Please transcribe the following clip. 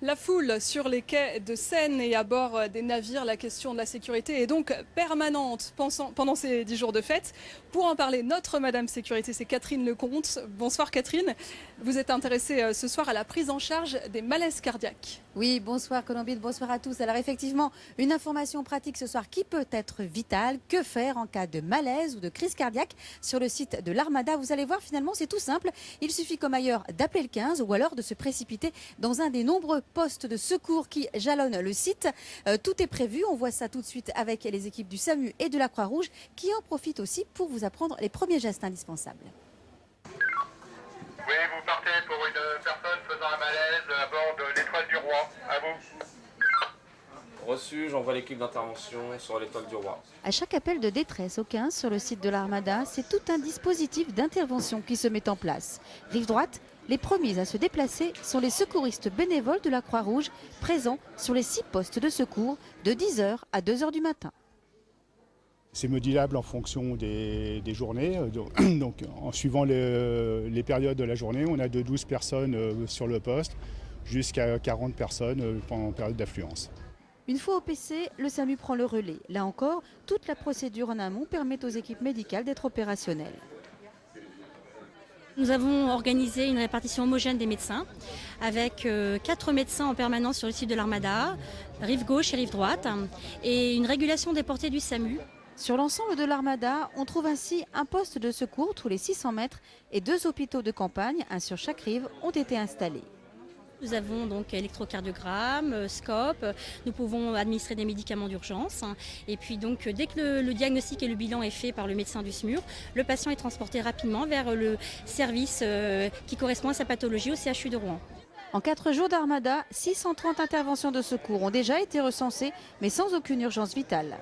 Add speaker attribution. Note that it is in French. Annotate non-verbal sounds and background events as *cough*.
Speaker 1: La foule sur les quais de Seine et à bord des navires, la question de la sécurité est donc permanente pendant ces dix jours de fête. Pour en parler, notre Madame Sécurité, c'est Catherine Lecomte. Bonsoir Catherine. Vous êtes intéressée euh, ce soir à la prise en charge des malaises cardiaques.
Speaker 2: Oui, bonsoir Colombide, bonsoir à tous. Alors effectivement, une information pratique ce soir qui peut être vitale. Que faire en cas de malaise ou de crise cardiaque Sur le site de l'Armada, vous allez voir finalement c'est tout simple. Il suffit comme ailleurs d'appeler le 15 ou alors de se précipiter dans un des nombreux postes de secours qui jalonnent le site. Euh, tout est prévu, on voit ça tout de suite avec les équipes du SAMU et de la Croix-Rouge qui en profitent aussi pour vous apprendre les premiers gestes indispensables.
Speaker 3: Oui, vous partez pour une personne faisant un malaise à bord de l'étoile du roi. À vous.
Speaker 4: Reçu, j'envoie l'équipe d'intervention sur l'étoile du roi.
Speaker 2: À chaque appel de détresse au 15 sur le site de l'Armada, c'est tout un dispositif d'intervention qui se met en place. Rive droite, les premiers à se déplacer sont les secouristes bénévoles de la Croix-Rouge, présents sur les six postes de secours de 10h à 2h du matin.
Speaker 5: C'est modulable en fonction des, journées. *clears throat* Donc, en suivant les, périodes de la journée, on a de 12 personnes euh, sur le poste jusqu'à 40 personnes euh, en période d'affluence.
Speaker 2: Une fois au PC, le SAMU prend le relais. Là encore, toute la procédure en amont permet aux équipes médicales d'être opérationnelles.
Speaker 6: Nous avons organisé une répartition homogène des médecins avec euh, quatre médecins en permanence sur le site de l'Armada, rive gauche et rive droite, et une régulation des portées du SAMU.
Speaker 2: Sur l'ensemble de l'Armada, on trouve ainsi un poste de secours tous les 600 mètres et deux hôpitaux de campagne, un sur chaque rive, ont été installés.
Speaker 6: Nous avons donc électrocardiogramme, euh, scope, nous pouvons administrer des médicaments d'urgence. Et puis donc dès que le, diagnostic et le bilan est fait par le médecin du SMUR, le patient est transporté rapidement vers le service euh, qui correspond à sa pathologie au CHU de Rouen.
Speaker 2: En quatre jours d'Armada, 630 interventions de secours ont déjà été recensées, mais sans aucune urgence vitale.